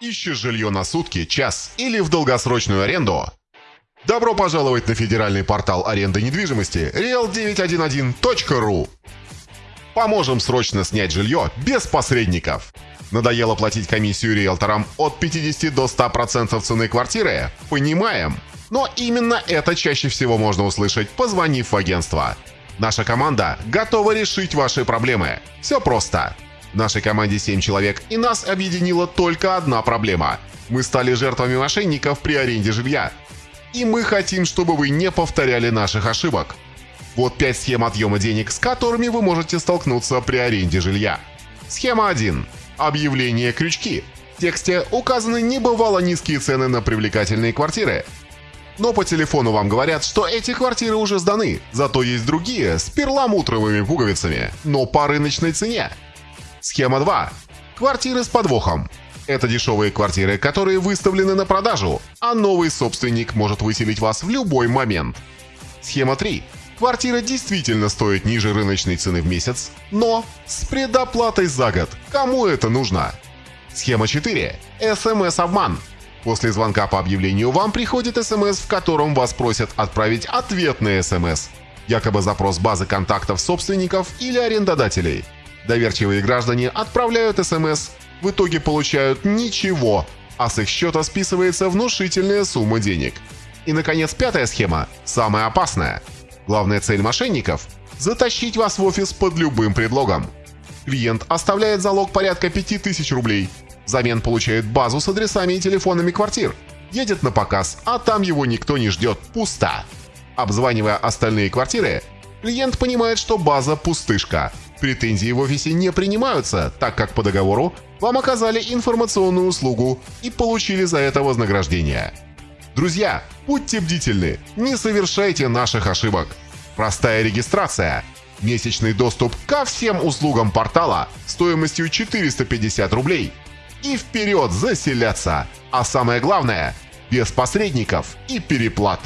Ищешь жилье на сутки, час или в долгосрочную аренду? Добро пожаловать на федеральный портал аренды недвижимости real911.ru Поможем срочно снять жилье без посредников. Надоело платить комиссию риэлторам от 50 до 100% цены квартиры? Понимаем. Но именно это чаще всего можно услышать, позвонив в агентство. Наша команда готова решить ваши проблемы. Все просто. В нашей команде 7 человек, и нас объединила только одна проблема. Мы стали жертвами мошенников при аренде жилья. И мы хотим, чтобы вы не повторяли наших ошибок. Вот 5 схем отъема денег, с которыми вы можете столкнуться при аренде жилья. Схема 1. Объявление крючки. В тексте указаны небывало низкие цены на привлекательные квартиры. Но по телефону вам говорят, что эти квартиры уже сданы, зато есть другие с перламутровыми пуговицами, но по рыночной цене. Схема 2. Квартиры с подвохом. Это дешевые квартиры, которые выставлены на продажу, а новый собственник может выселить вас в любой момент. Схема 3. Квартира действительно стоит ниже рыночной цены в месяц, но с предоплатой за год. Кому это нужно? Схема 4. СМС-обман. После звонка по объявлению вам приходит СМС, в котором вас просят отправить ответный СМС. Якобы запрос базы контактов собственников или арендодателей – Доверчивые граждане отправляют СМС, в итоге получают ничего, а с их счета списывается внушительная сумма денег. И, наконец, пятая схема, самая опасная. Главная цель мошенников – затащить вас в офис под любым предлогом. Клиент оставляет залог порядка 5000 рублей, взамен получает базу с адресами и телефонами квартир, едет на показ, а там его никто не ждет, пусто. Обзванивая остальные квартиры, клиент понимает, что база пустышка – Претензии в офисе не принимаются, так как по договору вам оказали информационную услугу и получили за это вознаграждение. Друзья, будьте бдительны, не совершайте наших ошибок. Простая регистрация, месячный доступ ко всем услугам портала стоимостью 450 рублей и вперед заселяться. А самое главное, без посредников и переплат.